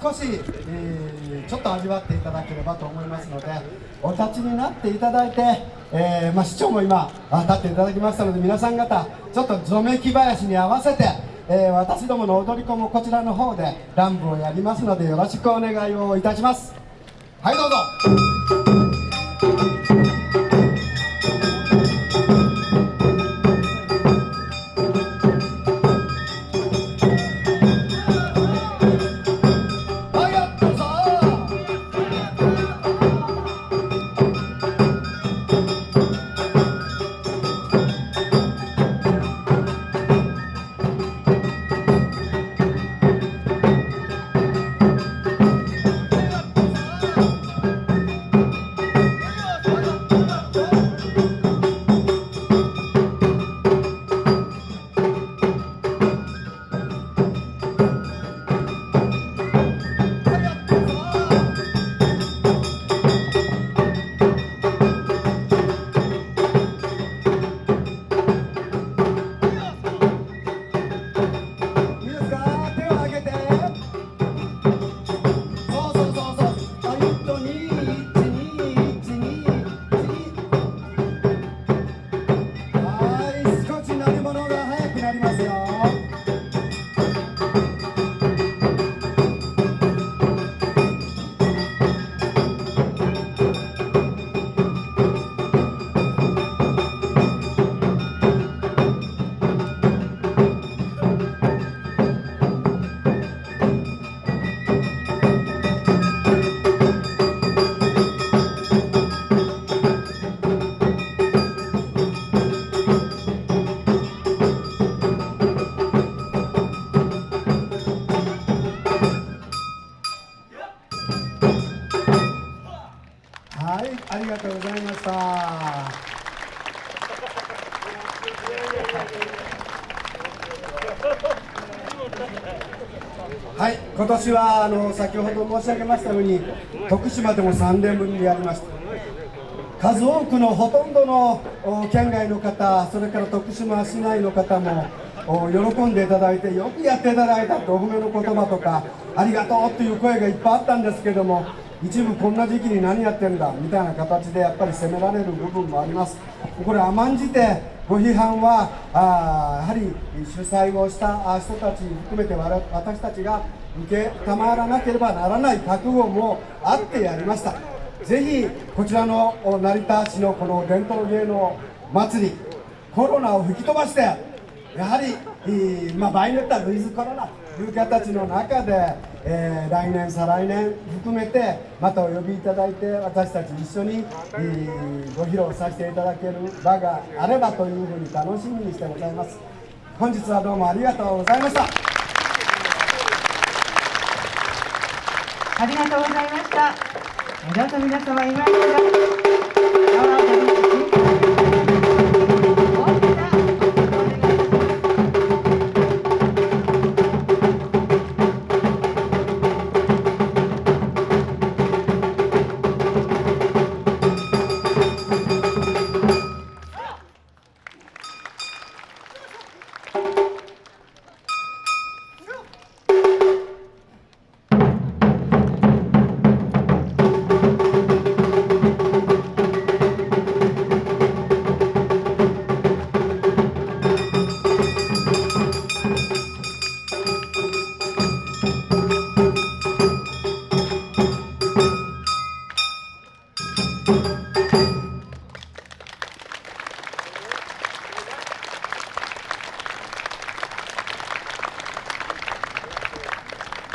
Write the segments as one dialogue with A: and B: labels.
A: 少し、えー、ちょっと味わっていただければと思いますのでお立ちになっていただいて、えー、まあ、市長も今立っていただきましたので皆さん方ちょっとぞめき林に合わせて、えー、私どもの踊り子もこちらの方で乱舞をやりますのでよろしくお願いをいたします。はいどうぞ。ありがとうございました。はい今年はあの先ほど申し上げましたように徳島でも3年ぶりにやりました。数多くのほとんどの県外の方それから徳島市内の方も喜んでいただいてよくやっていただいたとお褒めの言葉とかありがとうという声がいっぱいあったんですけども一部こんな時期に何やってんだみたいな形でやっぱり責められる部分もあります。これ甘んじてご批判はあやはり主催をした人たち含めて私たちが受けたまらなければならない覚悟もあってやりました。ぜひこちらの成田市のこの伝統芸能祭りコロナを吹き飛ばしてやはり、まあ、場合によってはウィズコロナという形の中でえー、来年再来年含めてまたお呼びいただいて私たち一緒に、えー、ご披露させていただける場があればというふうに楽しみにしてございます。本日はどうもありがとうございました。
B: ありがとうございました。どうぞ皆様今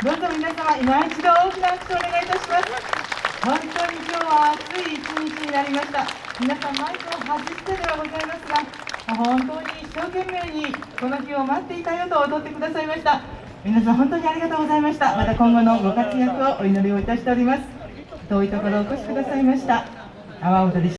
B: どうぞ皆様今一度大きな拍手をお願いいたします。本当に今日は暑い一日になりました。皆さんマイクを外してではございますが本当に一生懸命にこの日を待っていたよと踊ってくださいました。皆さん本当にありがとうございました。また今後のご活躍をお祈りをいたしております。遠いところお越しくださいました？阿波踊り